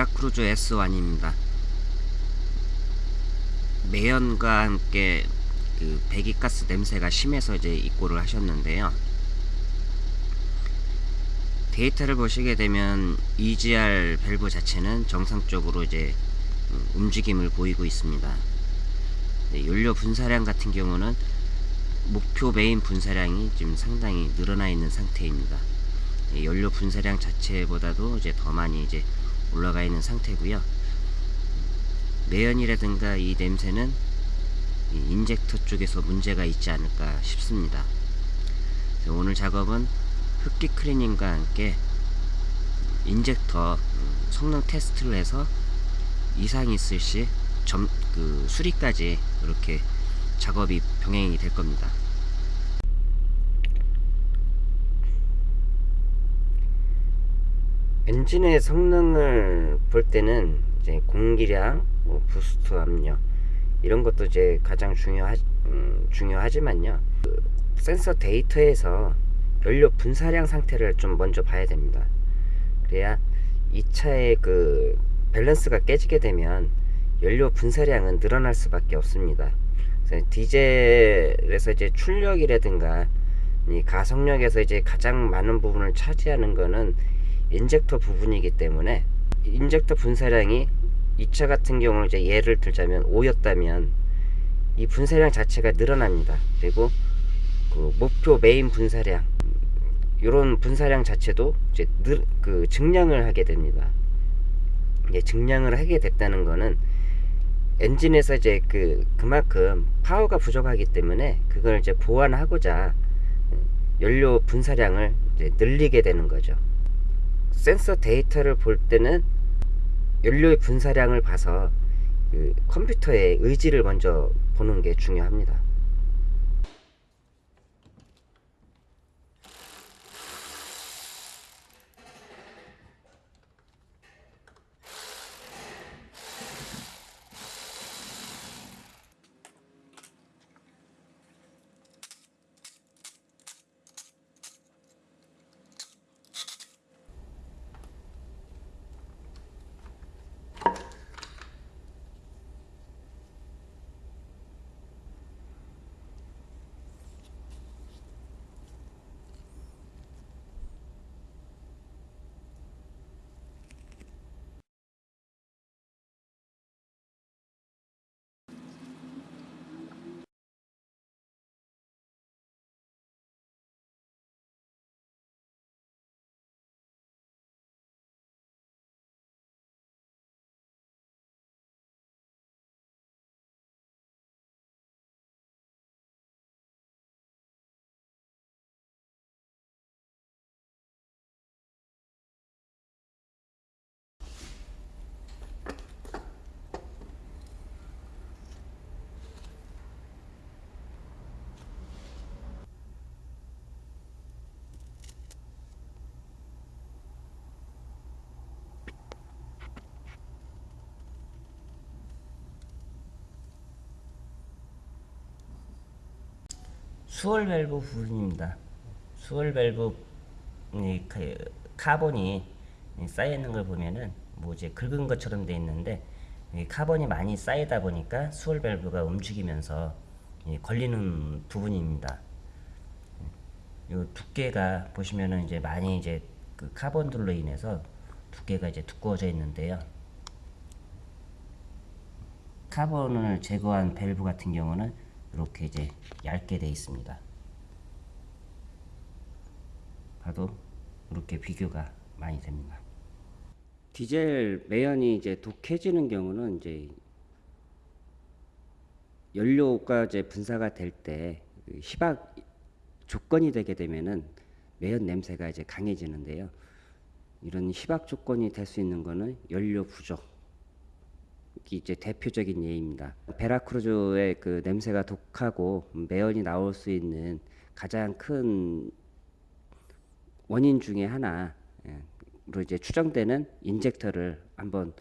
베라크루즈 S1입니다. 매연과 함께 그 배기가스 냄새가 심해서 이제 입고를 하셨는데요. 데이터를 보시게 되면 EGR 밸브 자체는 정상적으로 이제 음, 움직임을 보이고 있습니다. 네, 연료 분사량 같은 경우는 목표 메인 분사량이 지금 상당히 늘어나 있는 상태입니다. 네, 연료 분사량 자체보다도 이제 더 많이 이제 올라가 있는 상태고요. 매연이라든가 이 냄새는 이 인젝터 쪽에서 문제가 있지 않을까 싶습니다. 오늘 작업은 흡기 클리닝과 함께 인젝터 음, 성능 테스트를 해서 이상이 있을 시 점, 그 수리까지 이렇게 작업이 병행이 될 겁니다. 엔진의 성능을 볼 때는 이제 공기량, 뭐 boost 압력 이런 것도 이제 가장 중요하, 음, 중요하지만요. 그 센서 데이터에서 연료 분사량 상태를 좀 먼저 봐야 됩니다. 그래야 이 차의 그 밸런스가 깨지게 되면 연료 분사량은 늘어날 수밖에 없습니다. 디젤에서 이제 출력이라든가 이 가속력에서 이제 가장 많은 부분을 차지하는 거는 인젝터 부분이기 때문에 인젝터 분사량이 이차 같은 경우는 이제 예를 들자면 5였다면 이 분사량 자체가 늘어납니다. 그리고 그 목표 메인 분사량 이런 분사량 자체도 이제 늘, 그 증량을 하게 됩니다. 이제 증량을 하게 됐다는 거는 엔진에서 이제 그 그만큼 파워가 부족하기 때문에 그걸 이제 보완하고자 연료 분사량을 이제 늘리게 되는 거죠. 센서 데이터를 볼 때는 연료의 분사량을 봐서 그 컴퓨터의 의지를 먼저 보는 게 중요합니다. swirl 밸브 부분입니다. swirl 밸브 이 카본이 쌓여 있는 걸 보면은 뭐 이제 긁은 것처럼 돼 있는데 카본이 많이 쌓이다 보니까 swirl 밸브가 움직이면서 걸리는 부분입니다. 이 두께가 보시면은 이제 많이 이제 그 카본들로 인해서 두께가 이제 두꺼워져 있는데요. 카본을 제거한 밸브 같은 경우는 이렇게 이제 얇게 되어 있습니다. 봐도 이렇게 비교가 많이 됩니다. 디젤 매연이 이제 독해지는 경우는 이제 연료가 이제 분사가 될때 그 희박 조건이 되게 되면은 매연 냄새가 이제 강해지는데요. 이런 희박 조건이 될 수 있는 거는 연료 부족, 이제 대표적인 예입니다. 베라크루즈의 그 냄새가 독하고 매연이 나올 수 있는 가장 큰 원인 중에 하나로 이제 추정되는 인젝터를 한번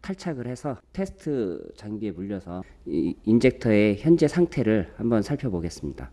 탈착을 해서 테스트 장비에 물려서 이 인젝터의 현재 상태를 한번 살펴보겠습니다.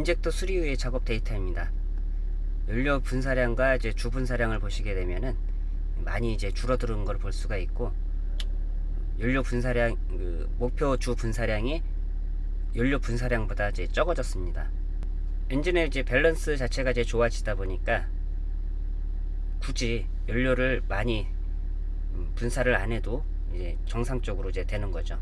인젝터 수리 후의 작업 데이터입니다. 연료 분사량과 이제 주 분사량을 보시게 되면은 많이 이제 줄어드는 걸 볼 수가 있고 연료 분사량 그 목표 주 분사량이 연료 분사량보다 이제 적어졌습니다. 엔진의 이제 밸런스 자체가 이제 좋아지다 보니까 굳이 연료를 많이 음, 분사를 안 해도 이제 정상적으로 이제 되는 거죠.